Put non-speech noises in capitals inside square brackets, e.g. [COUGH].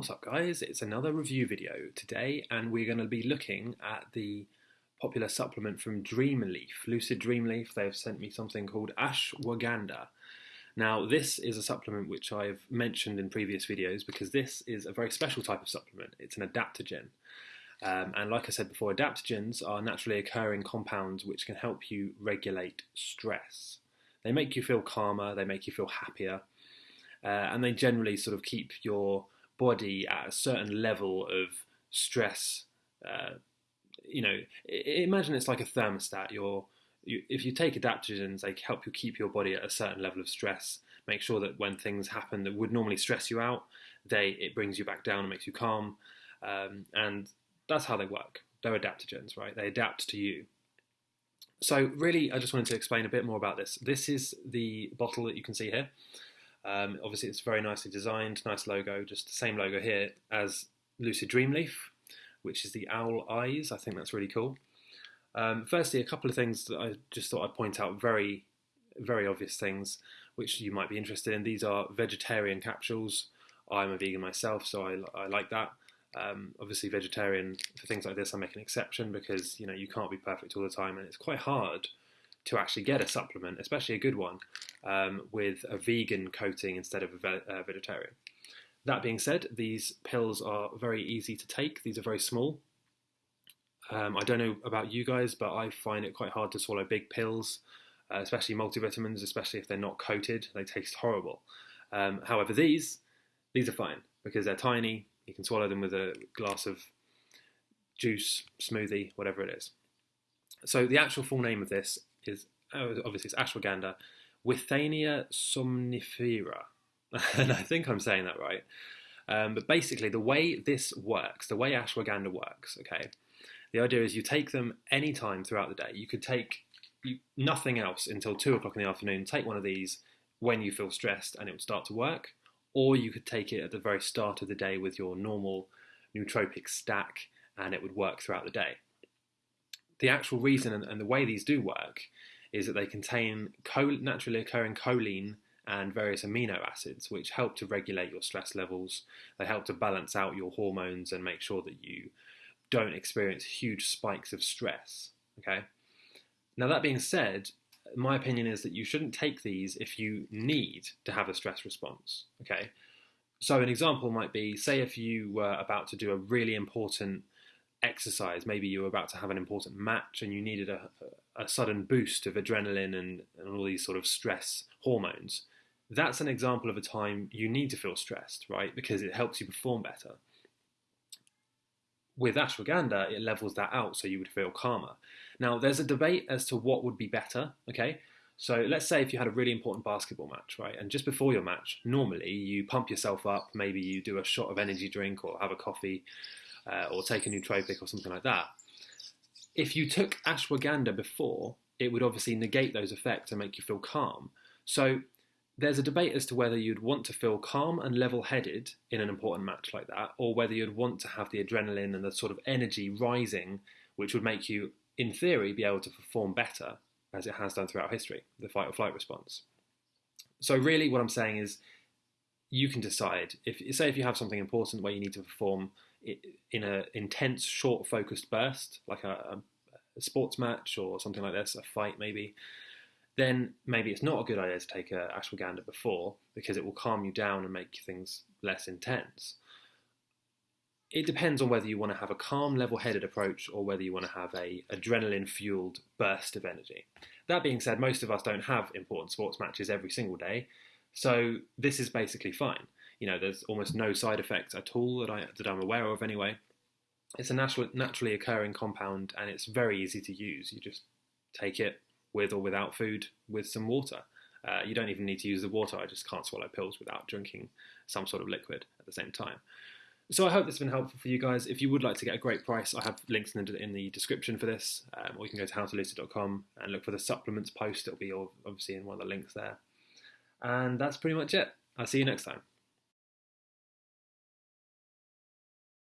What's up guys, it's another review video today and we're going to be looking at the popular supplement from Dreamleaf, Lucid Dreamleaf. They've sent me something called Ashwagandha. Now this is a supplement which I've mentioned in previous videos because this is a very special type of supplement. It's an adaptogen. Um, and like I said before, adaptogens are naturally occurring compounds which can help you regulate stress. They make you feel calmer, they make you feel happier, uh, and they generally sort of keep your body at a certain level of stress. Uh, you know, imagine it's like a thermostat. You're, you, if you take adaptogens, they help you keep your body at a certain level of stress. Make sure that when things happen that would normally stress you out, they it brings you back down and makes you calm. Um, and that's how they work. They're adaptogens, right? They adapt to you. So really, I just wanted to explain a bit more about this. This is the bottle that you can see here. Um, obviously, it's very nicely designed, nice logo, just the same logo here as Lucid Dreamleaf, which is the owl eyes. I think that's really cool. Um, firstly, a couple of things that I just thought I'd point out, very, very obvious things, which you might be interested in. These are vegetarian capsules. I'm a vegan myself, so I, I like that. Um, obviously, vegetarian for things like this, I make an exception because you know you can't be perfect all the time, and it's quite hard to actually get a supplement, especially a good one, um, with a vegan coating instead of a ve uh, vegetarian. That being said, these pills are very easy to take. These are very small. Um, I don't know about you guys, but I find it quite hard to swallow big pills, uh, especially multivitamins, especially if they're not coated. They taste horrible. Um, however, these these are fine because they're tiny. You can swallow them with a glass of juice, smoothie, whatever it is. So the actual full name of this is oh, obviously it's ashwagandha, Withania somnifera, [LAUGHS] and I think I'm saying that right. Um, but basically, the way this works, the way ashwagandha works, okay, the idea is you take them any time throughout the day. You could take nothing else until two o'clock in the afternoon. Take one of these when you feel stressed, and it would start to work. Or you could take it at the very start of the day with your normal nootropic stack, and it would work throughout the day the actual reason and, and, the way these do work is that they contain naturally occurring choline and various amino acids, which help to regulate your stress levels. They help to balance out your hormones and make sure that you don't experience huge spikes of stress. Okay. Now, that being said, my opinion is that you shouldn't take these if you need to have a stress response. Okay. So, an example might be say, if you were about to do a really important exercise, maybe you were about to have an important match and you needed a, a sudden boost of adrenaline and, and all these sort of stress hormones, that's an example of a time you need to feel stressed, right? Because it helps you perform better. With ashwagandha, it levels that out so you would feel calmer. Now, there's a debate as to what would be better, okay? So let's say if you had a really important basketball match, right? And just before your match, normally you pump yourself up, maybe you do a shot of energy drink or have a coffee, uh, or take a nootropic or something like that. If you took ashwagandha before, it would obviously negate those effects and make you feel calm. So there's a debate as to whether you'd want to feel calm and level headed in an important match like that, or whether you'd want to have the adrenaline and the sort of energy rising, which would make you, in theory, be able to perform better as it has done throughout history, the fight or flight response. So, really, what I'm saying is you can decide. If say if you have something important where you need to perform in an intense, short, focused burst, like a, a, sports match or something like this, a fight maybe, then maybe it's not a good idea to take a ashwagandha before because it will calm you down and make things less intense. It depends on whether you want to have a calm, level-headed approach or whether you want to have a adrenaline-fueled burst of energy. That being said, most of us don't have important sports matches every single day, so this is basically fine you know, there's almost no side effects at all that I that I'm aware of anyway. It's a natural, naturally occurring compound, and it's very easy to use. You just take it with or without food with some water. Uh, you don't even need to use the water. I just can't swallow pills without drinking some sort of liquid at the same time. So I hope this has been helpful for you guys. If you would like to get a great price, I have links in the, in the description for this, um, or you can go to howtolucid.com and look for the supplements post. It'll be obviously in one of the links there. And that's pretty much it. I'll see you next time.